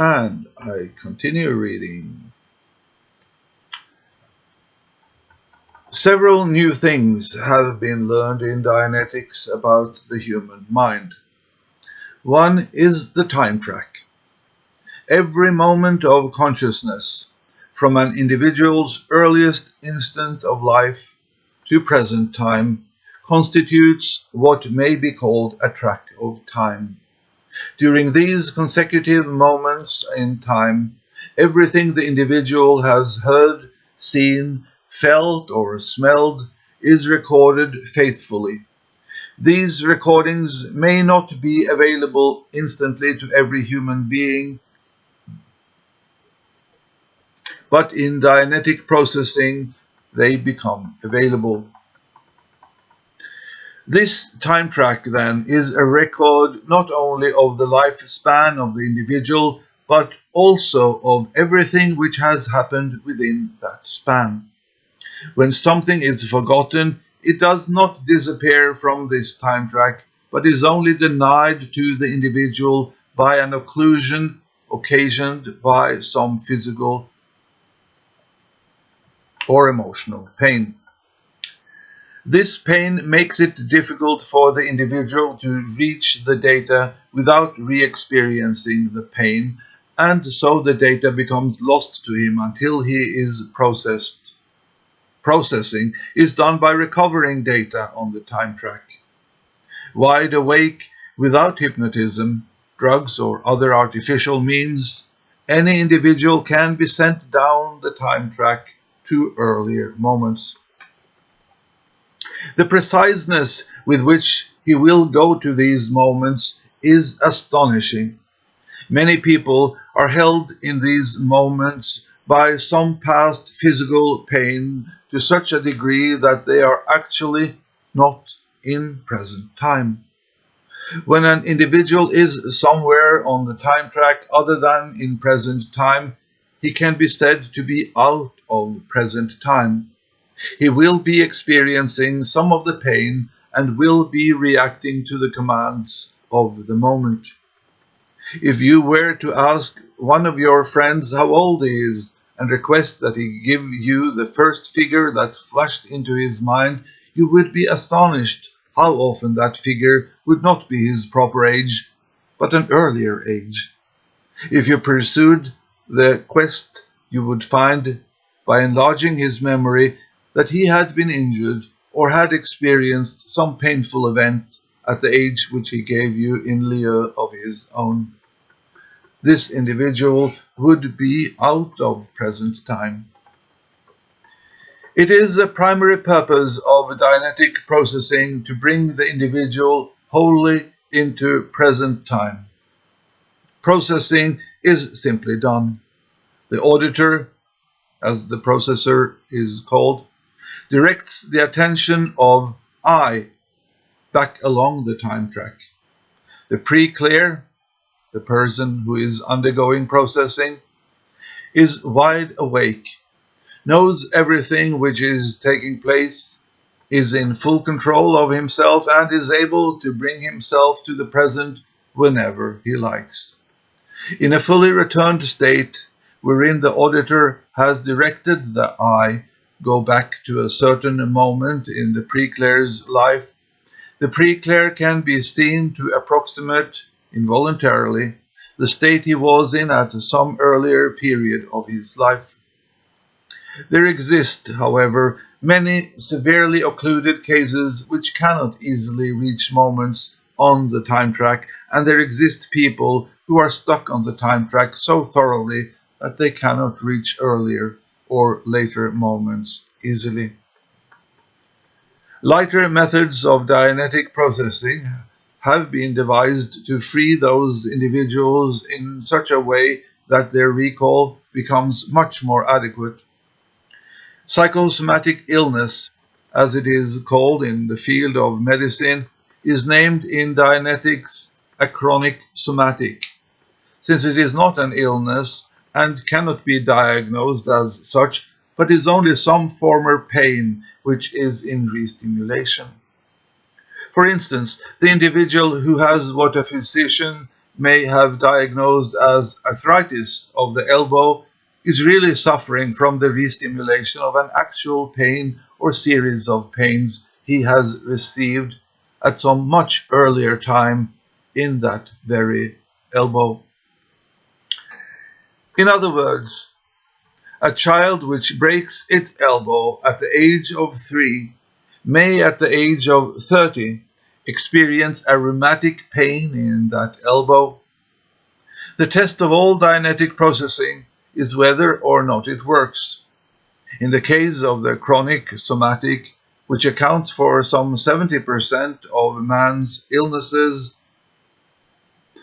And I continue reading. Several new things have been learned in Dianetics about the human mind. One is the time track. Every moment of consciousness, from an individual's earliest instant of life to present time, constitutes what may be called a track of time. During these consecutive moments in time, everything the individual has heard, seen, felt, or smelled is recorded faithfully. These recordings may not be available instantly to every human being, but in Dianetic processing they become available. This time track then is a record not only of the lifespan of the individual, but also of everything which has happened within that span. When something is forgotten, it does not disappear from this time track, but is only denied to the individual by an occlusion occasioned by some physical or emotional pain. This pain makes it difficult for the individual to reach the data without re-experiencing the pain, and so the data becomes lost to him until he is processed. Processing is done by recovering data on the time track. Wide awake without hypnotism, drugs or other artificial means, any individual can be sent down the time track to earlier moments. The preciseness with which he will go to these moments is astonishing. Many people are held in these moments by some past physical pain to such a degree that they are actually not in present time. When an individual is somewhere on the time track other than in present time, he can be said to be out of present time. He will be experiencing some of the pain and will be reacting to the commands of the moment. If you were to ask one of your friends how old he is and request that he give you the first figure that flashed into his mind, you would be astonished how often that figure would not be his proper age, but an earlier age. If you pursued the quest, you would find, by enlarging his memory, that he had been injured or had experienced some painful event at the age which he gave you in lieu of his own. This individual would be out of present time. It is a primary purpose of Dianetic processing to bring the individual wholly into present time. Processing is simply done. The auditor, as the processor is called, directs the attention of I back along the time track. The pre-clear, the person who is undergoing processing, is wide awake, knows everything which is taking place, is in full control of himself and is able to bring himself to the present whenever he likes. In a fully returned state, wherein the auditor has directed the I go back to a certain moment in the pre-clear's life, the pre-clear can be seen to approximate, involuntarily, the state he was in at some earlier period of his life. There exist, however, many severely occluded cases which cannot easily reach moments on the time track, and there exist people who are stuck on the time track so thoroughly that they cannot reach earlier or later moments easily. Lighter methods of Dianetic processing have been devised to free those individuals in such a way that their recall becomes much more adequate. Psychosomatic illness, as it is called in the field of medicine, is named in Dianetics a chronic somatic. Since it is not an illness, and cannot be diagnosed as such, but is only some former pain which is in restimulation. For instance, the individual who has what a physician may have diagnosed as arthritis of the elbow is really suffering from the restimulation of an actual pain or series of pains he has received at some much earlier time in that very elbow. In other words, a child which breaks its elbow at the age of three may at the age of 30 experience a rheumatic pain in that elbow. The test of all Dianetic processing is whether or not it works. In the case of the chronic somatic, which accounts for some 70% of man's illnesses,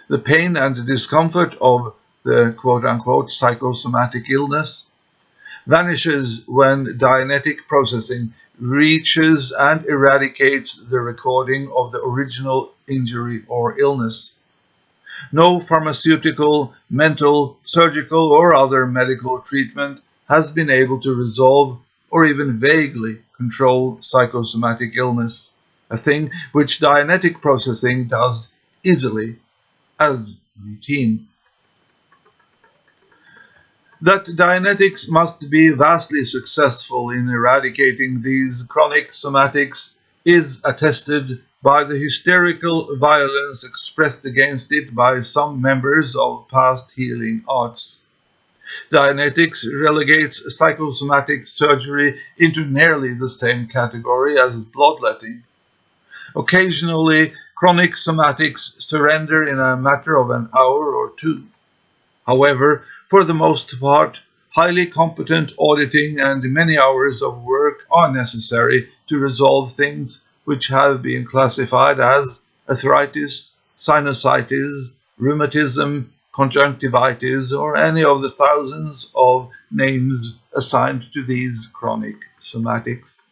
the pain and discomfort of the quote-unquote psychosomatic illness vanishes when Dianetic processing reaches and eradicates the recording of the original injury or illness. No pharmaceutical, mental, surgical, or other medical treatment has been able to resolve or even vaguely control psychosomatic illness, a thing which Dianetic processing does easily as routine. That Dianetics must be vastly successful in eradicating these chronic somatics is attested by the hysterical violence expressed against it by some members of past healing arts. Dianetics relegates psychosomatic surgery into nearly the same category as bloodletting. Occasionally, chronic somatics surrender in a matter of an hour or two. However, for the most part, highly competent auditing and many hours of work are necessary to resolve things which have been classified as arthritis, sinusitis, rheumatism, conjunctivitis, or any of the thousands of names assigned to these chronic somatics.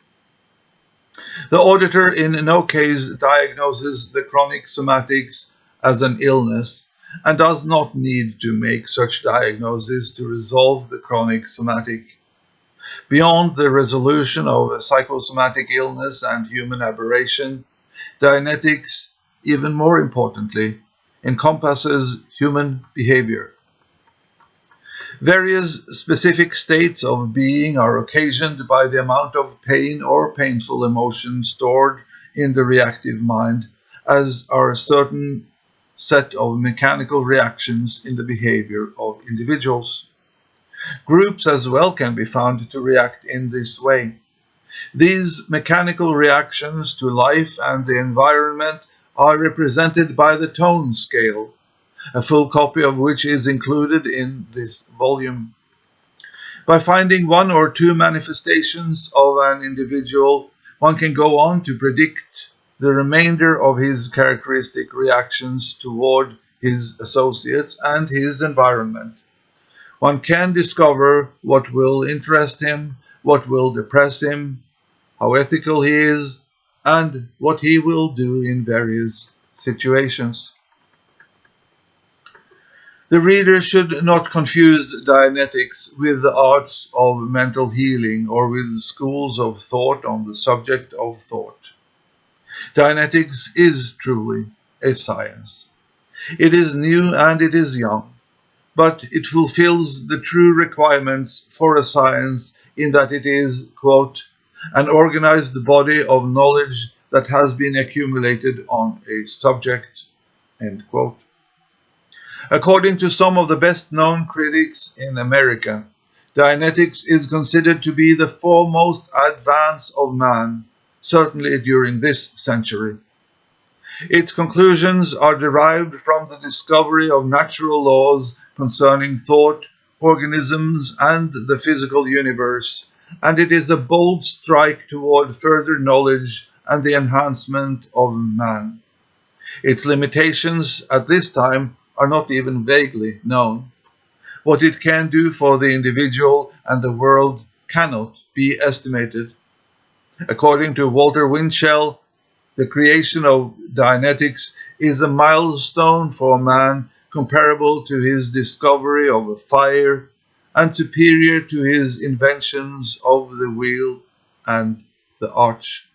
The auditor in no case diagnoses the chronic somatics as an illness and does not need to make such diagnoses to resolve the chronic somatic Beyond the resolution of psychosomatic illness and human aberration, Dianetics, even more importantly, encompasses human behavior. Various specific states of being are occasioned by the amount of pain or painful emotion stored in the reactive mind, as are certain set of mechanical reactions in the behavior of individuals. Groups as well can be found to react in this way. These mechanical reactions to life and the environment are represented by the tone scale, a full copy of which is included in this volume. By finding one or two manifestations of an individual, one can go on to predict the remainder of his characteristic reactions toward his associates and his environment. One can discover what will interest him, what will depress him, how ethical he is, and what he will do in various situations. The reader should not confuse Dianetics with the arts of mental healing or with schools of thought on the subject of thought. Dianetics is truly a science. It is new and it is young but it fulfills the true requirements for a science in that it is, quote, an organized body of knowledge that has been accumulated on a subject, end quote. According to some of the best known critics in America, Dianetics is considered to be the foremost advance of man, certainly during this century. Its conclusions are derived from the discovery of natural laws concerning thought, organisms, and the physical universe, and it is a bold strike toward further knowledge and the enhancement of man. Its limitations at this time are not even vaguely known. What it can do for the individual and the world cannot be estimated. According to Walter Winchell, the creation of Dianetics is a milestone for man comparable to his discovery of fire and superior to his inventions of the wheel and the arch.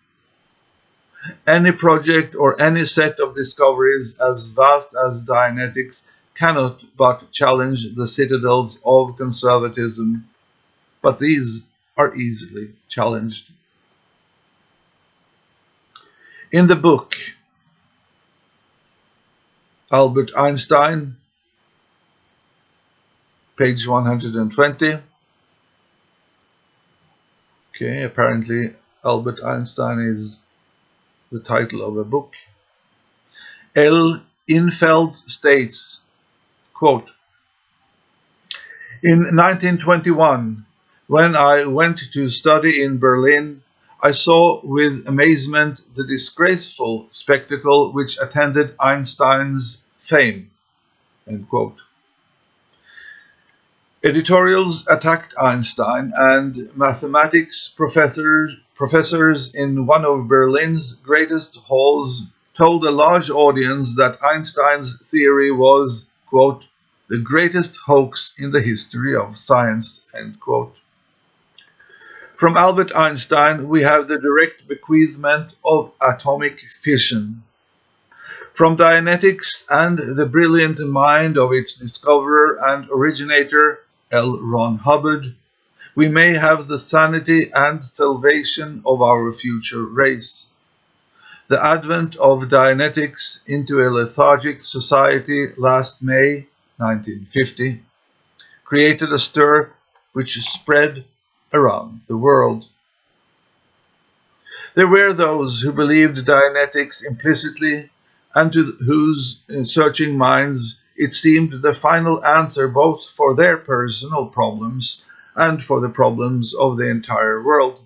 Any project or any set of discoveries as vast as Dianetics cannot but challenge the citadels of conservatism, but these are easily challenged. In the book, Albert Einstein, page 120. Okay, apparently Albert Einstein is the title of a book. L. Infeld states, quote, In 1921, when I went to study in Berlin, I saw with amazement the disgraceful spectacle which attended Einstein's fame. Editorials attacked Einstein and mathematics professors, professors in one of Berlin's greatest halls told a large audience that Einstein's theory was, quote, the greatest hoax in the history of science, end quote. From Albert Einstein, we have the direct bequeathment of atomic fission. From Dianetics and the brilliant mind of its discoverer and originator, L. Ron Hubbard, we may have the sanity and salvation of our future race. The advent of Dianetics into a lethargic society last May 1950 created a stir which spread around the world. There were those who believed Dianetics implicitly and to whose uh, searching minds it seemed the final answer both for their personal problems and for the problems of the entire world.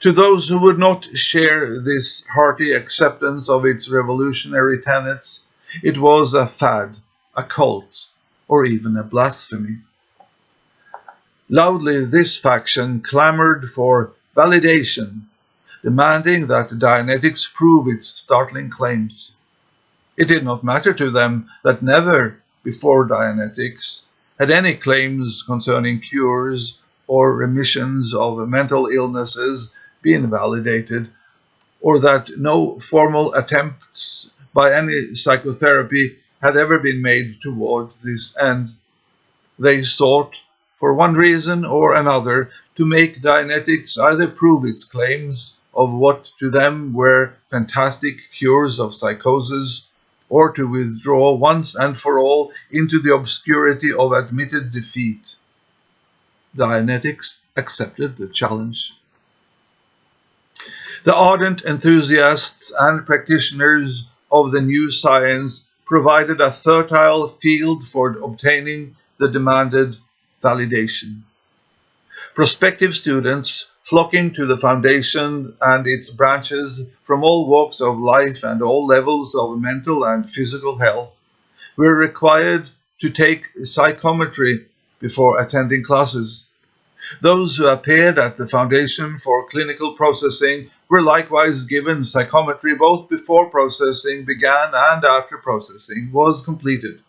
To those who would not share this hearty acceptance of its revolutionary tenets, it was a fad, a cult, or even a blasphemy. Loudly, this faction clamored for validation, demanding that Dianetics prove its startling claims. It did not matter to them that never before Dianetics had any claims concerning cures or remissions of mental illnesses been validated, or that no formal attempts by any psychotherapy had ever been made toward this end. They sought for one reason or another, to make Dianetics either prove its claims of what to them were fantastic cures of psychosis, or to withdraw once and for all into the obscurity of admitted defeat. Dianetics accepted the challenge. The ardent enthusiasts and practitioners of the new science provided a fertile field for obtaining the demanded validation. Prospective students flocking to the foundation and its branches from all walks of life and all levels of mental and physical health were required to take psychometry before attending classes. Those who appeared at the Foundation for Clinical Processing were likewise given psychometry both before processing began and after processing was completed.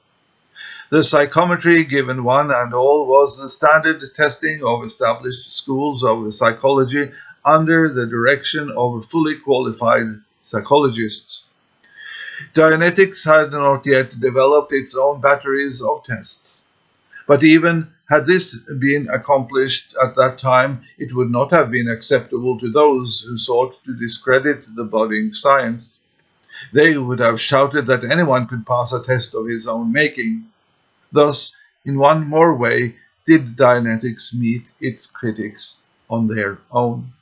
The psychometry given one and all was the standard testing of established schools of psychology under the direction of fully qualified psychologists. Dianetics had not yet developed its own batteries of tests. But even had this been accomplished at that time, it would not have been acceptable to those who sought to discredit the budding science. They would have shouted that anyone could pass a test of his own making. Thus, in one more way, did Dianetics meet its critics on their own.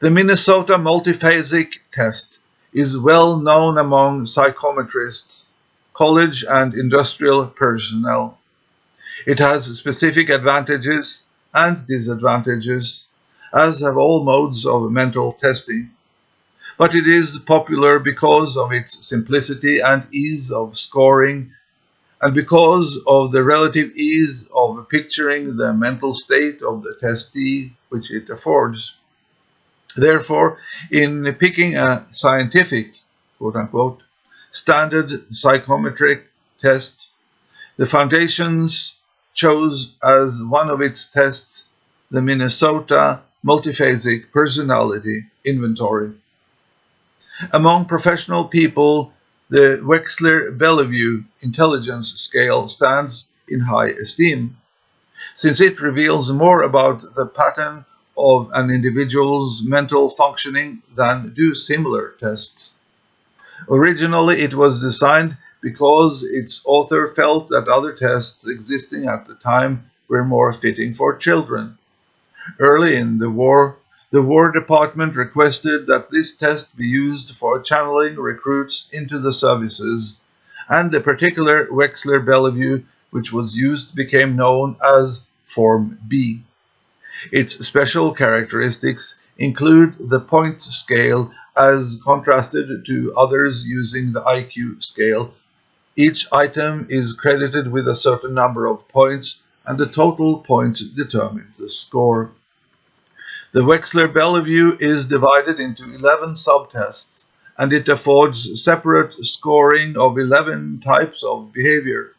The Minnesota multiphasic test is well known among psychometrists, college and industrial personnel. It has specific advantages and disadvantages, as have all modes of mental testing. But it is popular because of its simplicity and ease of scoring and because of the relative ease of picturing the mental state of the testee which it affords. Therefore, in picking a scientific, quote unquote, standard psychometric test, the foundations chose as one of its tests the Minnesota Multiphasic Personality Inventory, Among professional people, the Wechsler-Bellevue intelligence scale stands in high esteem, since it reveals more about the pattern of an individual's mental functioning than do similar tests. Originally, it was designed because its author felt that other tests existing at the time were more fitting for children. Early in the war, the War Department requested that this test be used for channeling recruits into the services, and the particular Wechsler-Bellevue which was used became known as Form B. Its special characteristics include the point scale as contrasted to others using the IQ scale. Each item is credited with a certain number of points and the total points determine the score. The Wechsler-Bellevue is divided into 11 subtests and it affords separate scoring of 11 types of behavior.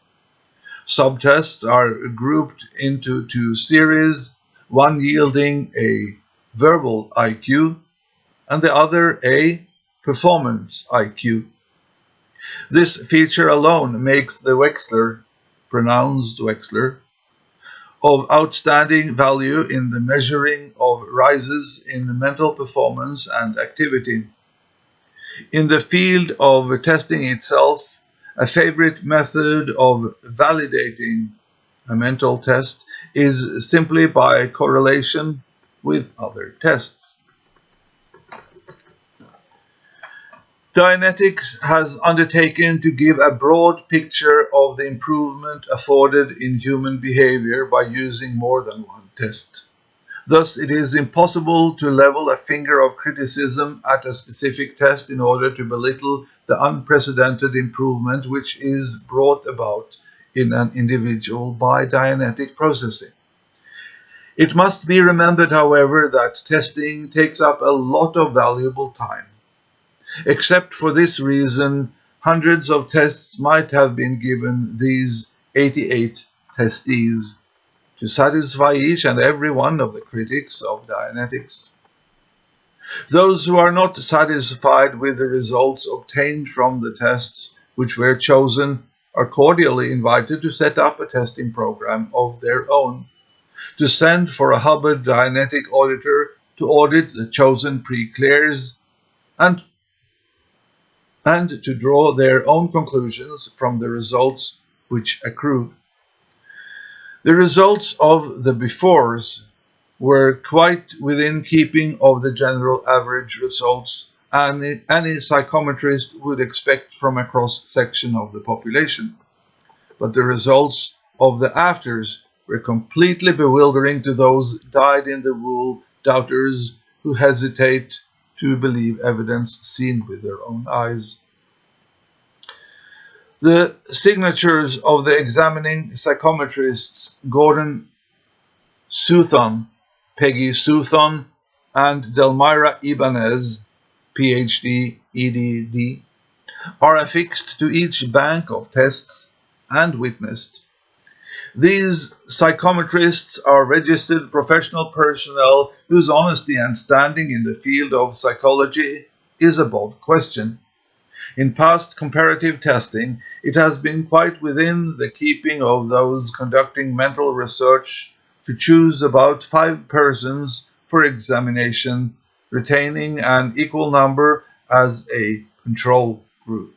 Subtests are grouped into two series, one yielding a verbal IQ and the other a performance IQ. This feature alone makes the Wechsler, pronounced Wechsler, of outstanding value in the measuring of rises in mental performance and activity. In the field of testing itself, a favorite method of validating a mental test is simply by correlation with other tests. Dianetics has undertaken to give a broad picture of the improvement afforded in human behavior by using more than one test. Thus, it is impossible to level a finger of criticism at a specific test in order to belittle the unprecedented improvement which is brought about in an individual by Dianetic processing. It must be remembered, however, that testing takes up a lot of valuable time. Except for this reason, hundreds of tests might have been given these 88 testees to satisfy each and every one of the critics of Dianetics. Those who are not satisfied with the results obtained from the tests which were chosen are cordially invited to set up a testing program of their own, to send for a Hubbard Dianetic auditor to audit the chosen pre-clears and and to draw their own conclusions from the results which accrue. The results of the befores were quite within keeping of the general average results any, any psychometrist would expect from a cross-section of the population. But the results of the afters were completely bewildering to those dyed-in-the-wool doubters who hesitate to believe evidence seen with their own eyes. The signatures of the examining psychometrists Gordon Southon, Peggy Southon, and Delmira Ibanez, PhD, EDD, are affixed to each bank of tests and witnessed. These psychometrists are registered professional personnel whose honesty and standing in the field of psychology is above question. In past comparative testing, it has been quite within the keeping of those conducting mental research to choose about five persons for examination, retaining an equal number as a control group.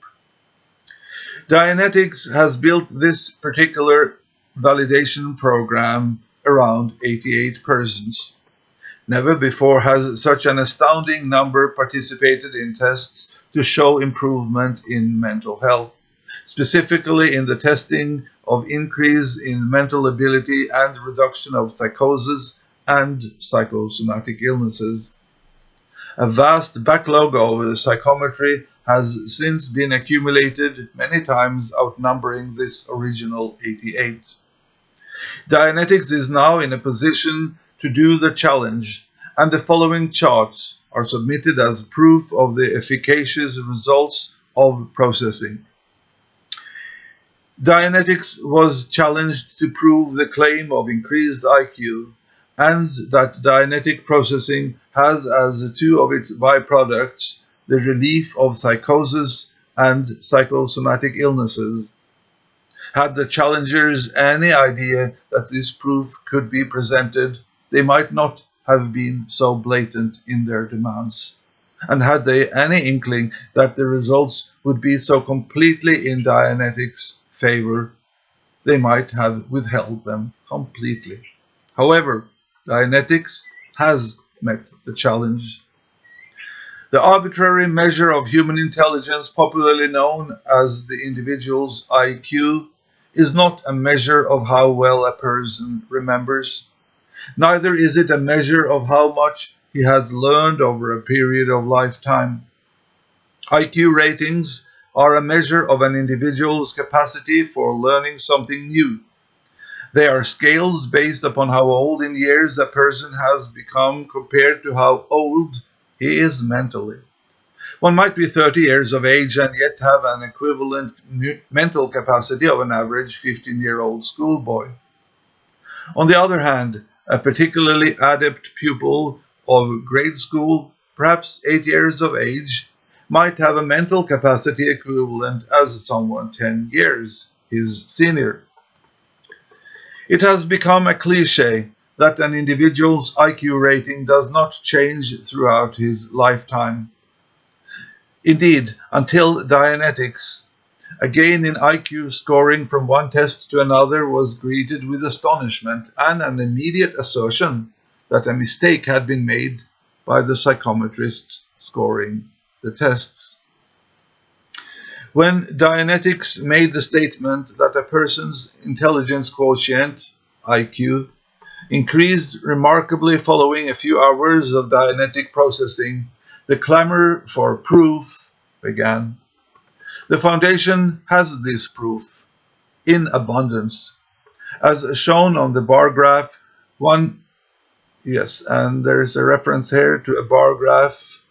Dianetics has built this particular validation program around 88 persons. Never before has such an astounding number participated in tests to show improvement in mental health, specifically in the testing of increase in mental ability and reduction of psychosis and psychosomatic illnesses. A vast backlog of psychometry has since been accumulated, many times outnumbering this original 88. Dianetics is now in a position to do the challenge, and the following charts are submitted as proof of the efficacious results of processing. Dianetics was challenged to prove the claim of increased IQ and that Dianetic processing has as two of its byproducts the relief of psychosis and psychosomatic illnesses. Had the challengers any idea that this proof could be presented, they might not have been so blatant in their demands. And had they any inkling that the results would be so completely in Dianetics' favor, they might have withheld them completely. However, Dianetics has met the challenge. The arbitrary measure of human intelligence, popularly known as the individual's IQ, is not a measure of how well a person remembers. Neither is it a measure of how much he has learned over a period of lifetime. IQ ratings are a measure of an individual's capacity for learning something new. They are scales based upon how old in years a person has become compared to how old he is mentally. One might be 30 years of age and yet have an equivalent mental capacity of an average 15 year old schoolboy. On the other hand, a particularly adept pupil of grade school, perhaps 8 years of age, might have a mental capacity equivalent as someone 10 years his senior. It has become a cliche that an individual's IQ rating does not change throughout his lifetime. Indeed, until Dianetics, a gain in IQ scoring from one test to another was greeted with astonishment and an immediate assertion that a mistake had been made by the psychometrist scoring the tests. When Dianetics made the statement that a person's intelligence quotient, IQ, increased remarkably following a few hours of Dianetic processing, the clamor for proof began. The Foundation has this proof in abundance. As shown on the bar graph, one, yes, and there's a reference here to a bar graph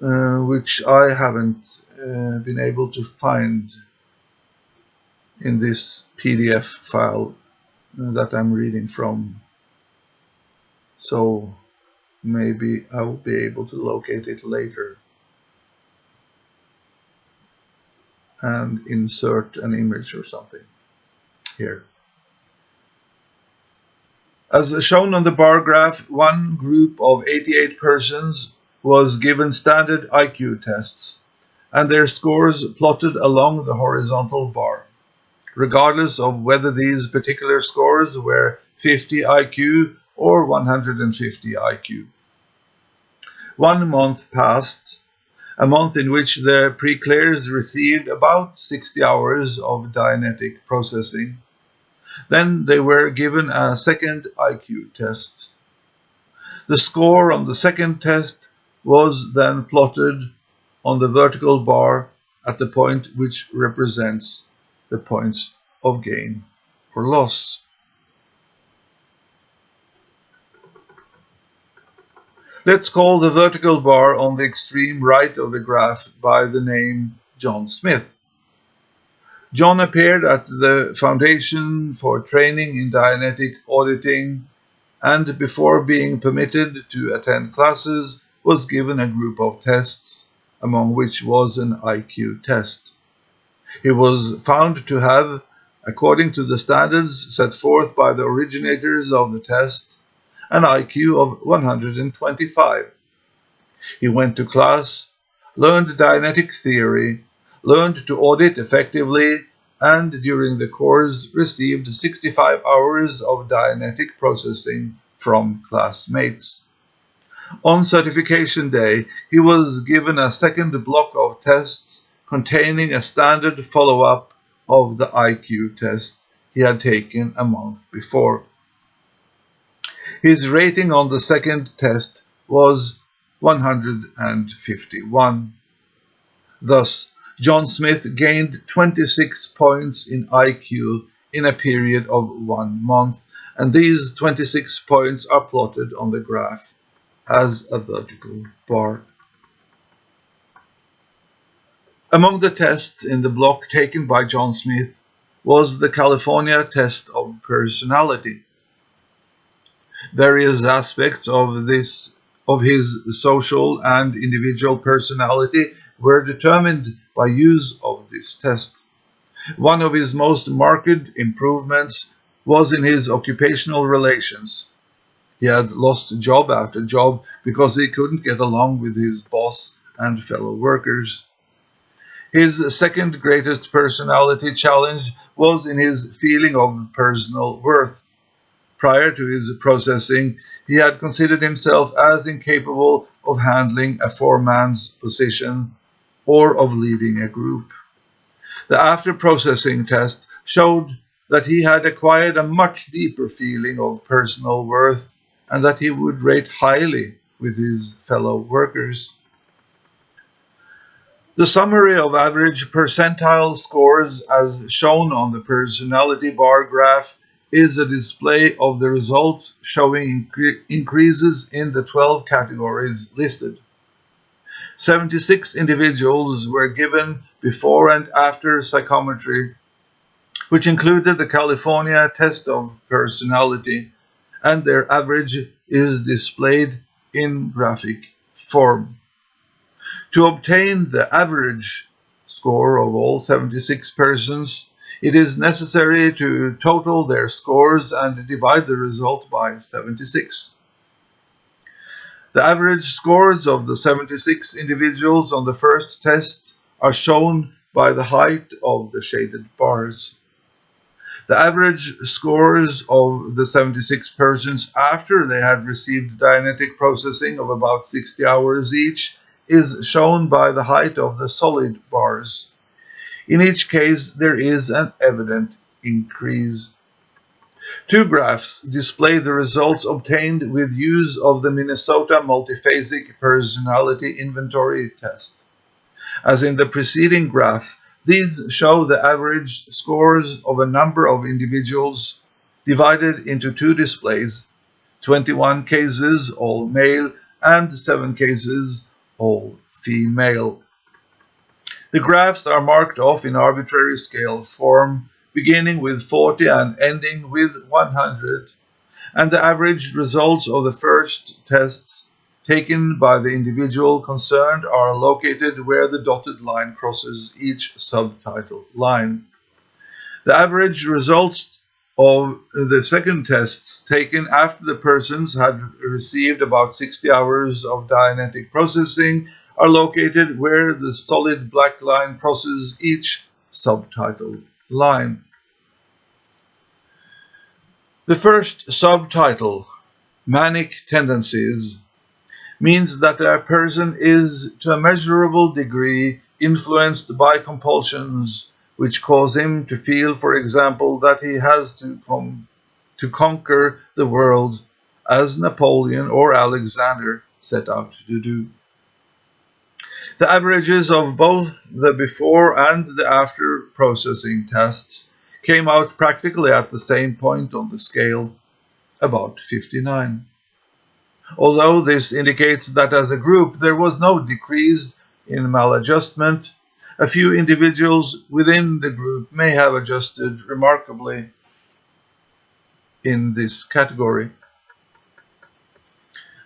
uh, which I haven't uh, been able to find in this PDF file uh, that I'm reading from. So maybe I will be able to locate it later and insert an image or something here. As shown on the bar graph, one group of 88 persons was given standard IQ tests and their scores plotted along the horizontal bar, regardless of whether these particular scores were 50 IQ or 150 IQ. One month passed, a month in which the pre-clears received about 60 hours of Dianetic processing. Then they were given a second IQ test. The score on the second test was then plotted on the vertical bar at the point which represents the points of gain or loss. Let's call the vertical bar on the extreme right of the graph by the name John Smith. John appeared at the Foundation for Training in Dianetic Auditing and before being permitted to attend classes was given a group of tests among which was an IQ test. He was found to have, according to the standards set forth by the originators of the test, an IQ of 125. He went to class, learned Dianetic theory, learned to audit effectively, and during the course received 65 hours of Dianetic processing from classmates. On certification day, he was given a second block of tests containing a standard follow-up of the IQ test he had taken a month before. His rating on the second test was 151. Thus, John Smith gained 26 points in IQ in a period of one month, and these 26 points are plotted on the graph as a vertical bar. Among the tests in the block taken by John Smith was the California test of personality. Various aspects of this of his social and individual personality were determined by use of this test. One of his most marked improvements was in his occupational relations. He had lost job after job because he couldn't get along with his boss and fellow workers. His second greatest personality challenge was in his feeling of personal worth. Prior to his processing, he had considered himself as incapable of handling a foreman's position or of leading a group. The after-processing test showed that he had acquired a much deeper feeling of personal worth and that he would rate highly with his fellow workers. The summary of average percentile scores as shown on the personality bar graph is a display of the results showing incre increases in the 12 categories listed. 76 individuals were given before and after psychometry, which included the California test of personality, and their average is displayed in graphic form. To obtain the average score of all 76 persons, it is necessary to total their scores and divide the result by 76. The average scores of the 76 individuals on the first test are shown by the height of the shaded bars. The average scores of the 76 persons after they had received Dianetic processing of about 60 hours each is shown by the height of the solid bars. In each case, there is an evident increase. Two graphs display the results obtained with use of the Minnesota Multiphasic Personality Inventory Test. As in the preceding graph, these show the average scores of a number of individuals divided into two displays, 21 cases, all male, and 7 cases, all female. The graphs are marked off in arbitrary scale form, beginning with 40 and ending with 100, and the average results of the first tests taken by the individual concerned are located where the dotted line crosses each subtitle line. The average results of the second tests taken after the persons had received about 60 hours of Dianetic processing are located where the solid black line crosses each subtitle line. The first subtitle, Manic Tendencies, means that a person is to a measurable degree influenced by compulsions which cause him to feel, for example, that he has to, to conquer the world as Napoleon or Alexander set out to do. The averages of both the before and the after processing tests came out practically at the same point on the scale, about 59. Although this indicates that as a group there was no decrease in maladjustment, a few individuals within the group may have adjusted remarkably in this category.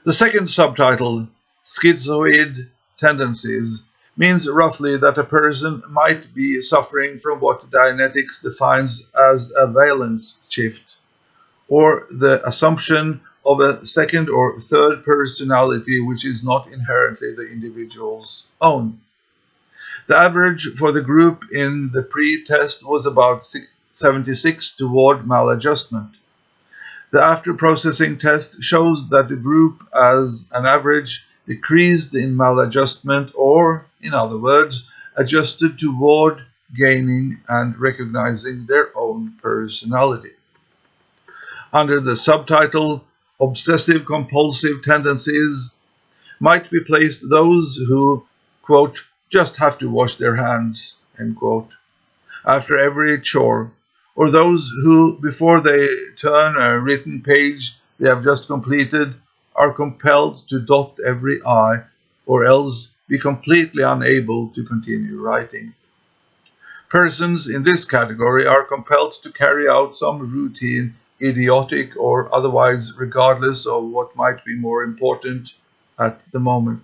The second subtitle, Schizoid Tendencies, means roughly that a person might be suffering from what Dianetics defines as a valence shift, or the assumption of a second or third personality which is not inherently the individual's own. The average for the group in the pre-test was about 76 toward maladjustment. The after-processing test shows that the group as an average decreased in maladjustment or, in other words, adjusted toward gaining and recognizing their own personality. Under the subtitle Obsessive Compulsive Tendencies might be placed those who, quote, just have to wash their hands, end quote, after every chore, or those who, before they turn a written page they have just completed, are compelled to dot every I, or else be completely unable to continue writing. Persons in this category are compelled to carry out some routine, idiotic or otherwise regardless of what might be more important at the moment.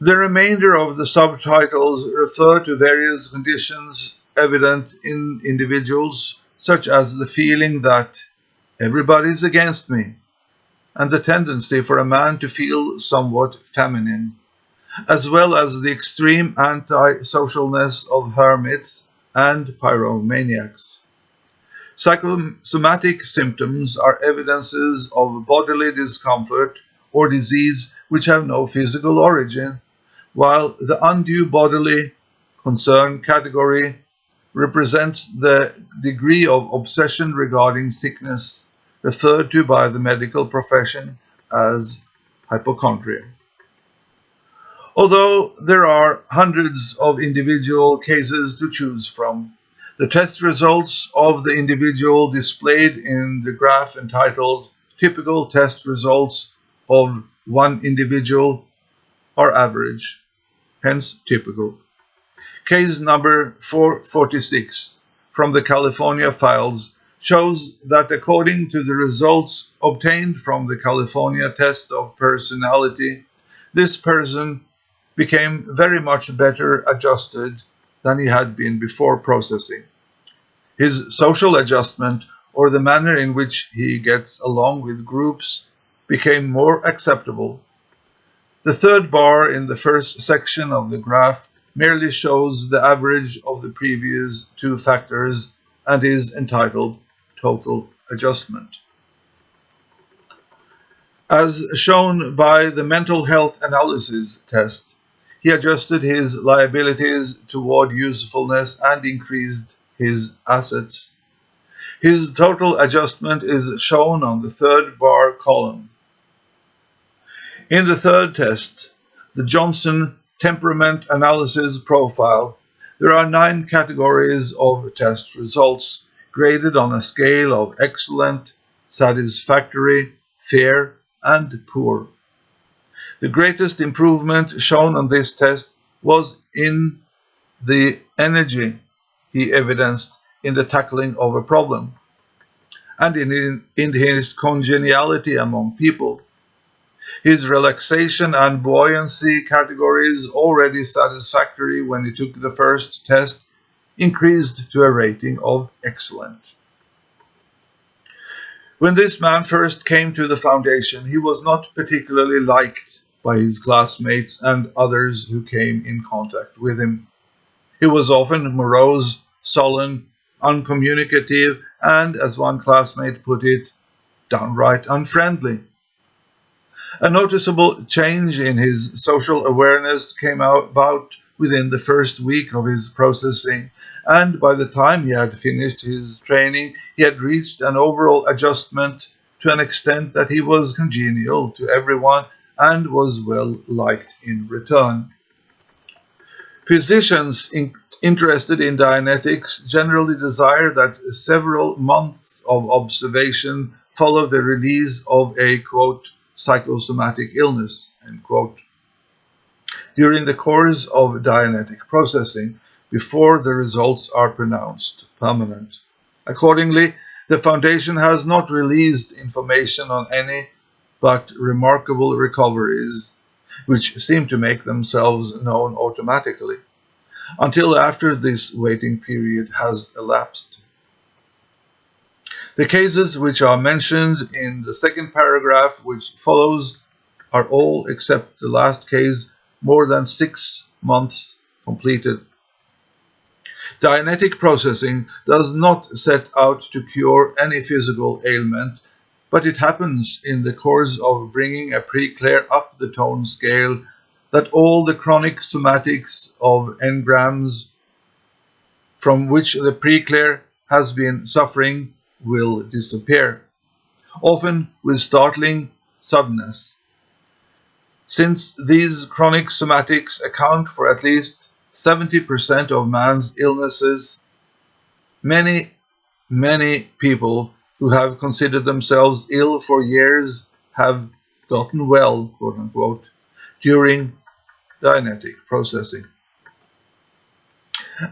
The remainder of the subtitles refer to various conditions evident in individuals, such as the feeling that everybody is against me, and the tendency for a man to feel somewhat feminine, as well as the extreme anti-socialness of hermits and pyromaniacs. Psychosomatic symptoms are evidences of bodily discomfort or disease which have no physical origin, while the undue bodily concern category represents the degree of obsession regarding sickness referred to by the medical profession as hypochondria. Although there are hundreds of individual cases to choose from, the test results of the individual displayed in the graph entitled Typical Test Results of One Individual are average, hence typical. Case number 446 from the California files shows that according to the results obtained from the California test of personality, this person became very much better adjusted than he had been before processing. His social adjustment, or the manner in which he gets along with groups, became more acceptable. The third bar in the first section of the graph merely shows the average of the previous two factors and is entitled Total Adjustment. As shown by the mental health analysis test, he adjusted his liabilities toward usefulness and increased his assets. His total adjustment is shown on the third bar column. In the third test, the Johnson Temperament Analysis Profile, there are nine categories of test results graded on a scale of excellent, satisfactory, fair, and poor. The greatest improvement shown on this test was in the energy he evidenced in the tackling of a problem and in, in his congeniality among people. His relaxation and buoyancy categories, already satisfactory when he took the first test, increased to a rating of excellent. When this man first came to the foundation, he was not particularly liked by his classmates and others who came in contact with him. He was often morose, sullen, uncommunicative, and, as one classmate put it, downright unfriendly. A noticeable change in his social awareness came about within the first week of his processing, and by the time he had finished his training, he had reached an overall adjustment to an extent that he was congenial to everyone and was well liked in return. Physicians in, interested in Dianetics generally desire that several months of observation follow the release of a quote, psychosomatic illness quote, during the course of Dianetic processing before the results are pronounced permanent. Accordingly, the Foundation has not released information on any but remarkable recoveries, which seem to make themselves known automatically, until after this waiting period has elapsed. The cases which are mentioned in the second paragraph which follows are all except the last case more than six months completed. Dianetic processing does not set out to cure any physical ailment but it happens in the course of bringing a pre-clear up the tone scale that all the chronic somatics of engrams from which the pre-clear has been suffering will disappear, often with startling suddenness. Since these chronic somatics account for at least 70% of man's illnesses, many, many people who have considered themselves ill for years have gotten well, quote unquote, during Dianetic processing.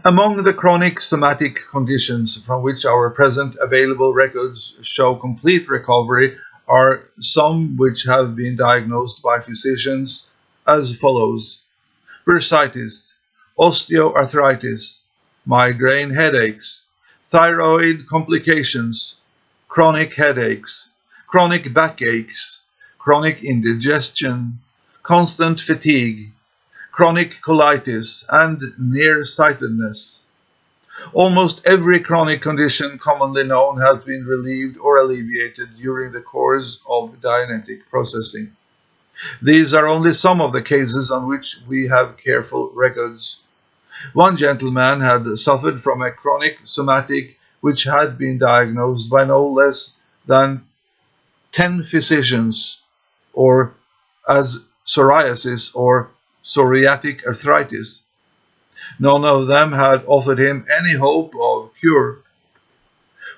Among the chronic somatic conditions from which our present available records show complete recovery are some which have been diagnosed by physicians as follows. Bursitis, osteoarthritis, migraine headaches, thyroid complications, chronic headaches, chronic backaches, chronic indigestion, constant fatigue, chronic colitis, and nearsightedness. Almost every chronic condition commonly known has been relieved or alleviated during the course of Dianetic processing. These are only some of the cases on which we have careful records. One gentleman had suffered from a chronic somatic which had been diagnosed by no less than 10 physicians, or as psoriasis or psoriatic arthritis. None of them had offered him any hope of cure.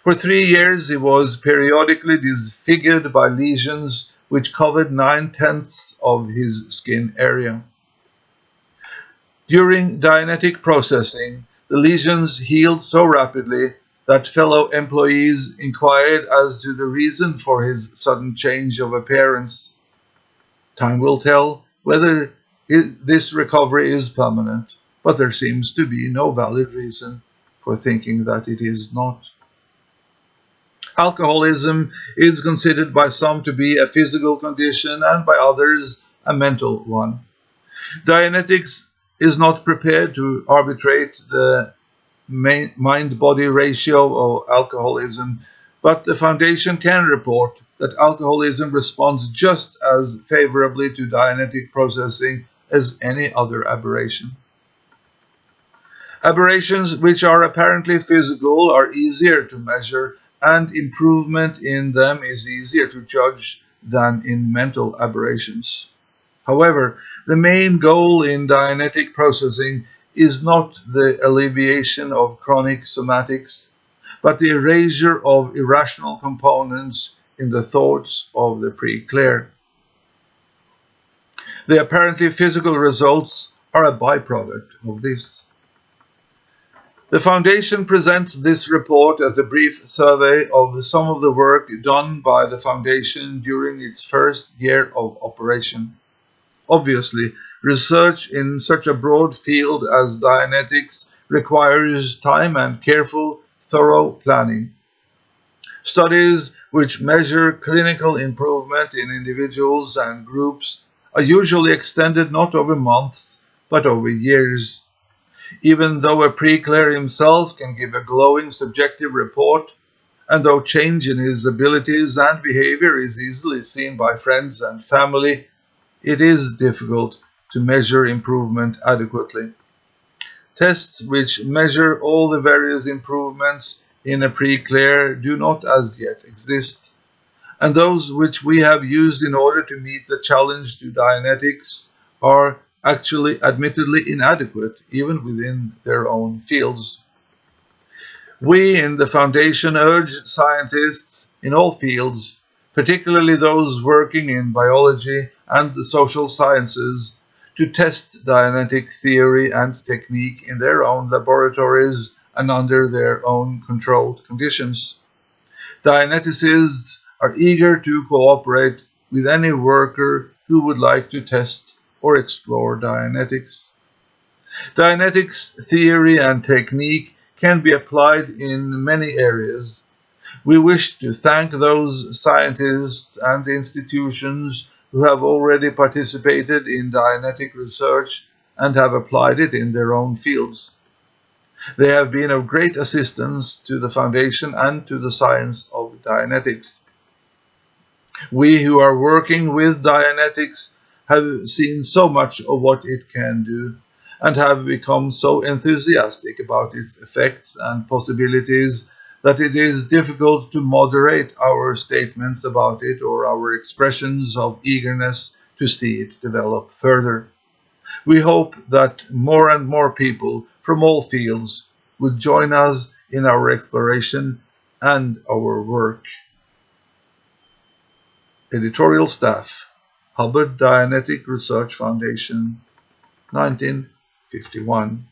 For three years he was periodically disfigured by lesions which covered nine tenths of his skin area. During Dianetic processing, the lesions healed so rapidly that fellow employees inquired as to the reason for his sudden change of appearance. Time will tell whether this recovery is permanent, but there seems to be no valid reason for thinking that it is not. Alcoholism is considered by some to be a physical condition and by others a mental one. Dianetics is not prepared to arbitrate the mind-body ratio of alcoholism, but the Foundation can report that alcoholism responds just as favorably to Dianetic processing as any other aberration. Aberrations which are apparently physical are easier to measure and improvement in them is easier to judge than in mental aberrations. However, the main goal in Dianetic processing is not the alleviation of chronic somatics, but the erasure of irrational components in the thoughts of the pre-clear. The apparently physical results are a byproduct of this. The Foundation presents this report as a brief survey of some of the work done by the Foundation during its first year of operation. Obviously, research in such a broad field as Dianetics requires time and careful, thorough planning. Studies which measure clinical improvement in individuals and groups are usually extended not over months, but over years. Even though a pre-clear himself can give a glowing subjective report, and though change in his abilities and behavior is easily seen by friends and family, it is difficult to measure improvement adequately. Tests which measure all the various improvements in a pre-clear do not as yet exist, and those which we have used in order to meet the challenge to Dianetics are actually admittedly inadequate even within their own fields. We in the Foundation urge scientists in all fields, particularly those working in biology and the social sciences, to test Dianetic theory and technique in their own laboratories and under their own controlled conditions. Dianeticists are eager to cooperate with any worker who would like to test or explore Dianetics. Dianetics theory and technique can be applied in many areas. We wish to thank those scientists and institutions who have already participated in Dianetic research and have applied it in their own fields. They have been of great assistance to the Foundation and to the science of Dianetics. We who are working with Dianetics have seen so much of what it can do and have become so enthusiastic about its effects and possibilities that it is difficult to moderate our statements about it or our expressions of eagerness to see it develop further. We hope that more and more people from all fields would join us in our exploration and our work. Editorial Staff Hubbard Dianetic Research Foundation, 1951.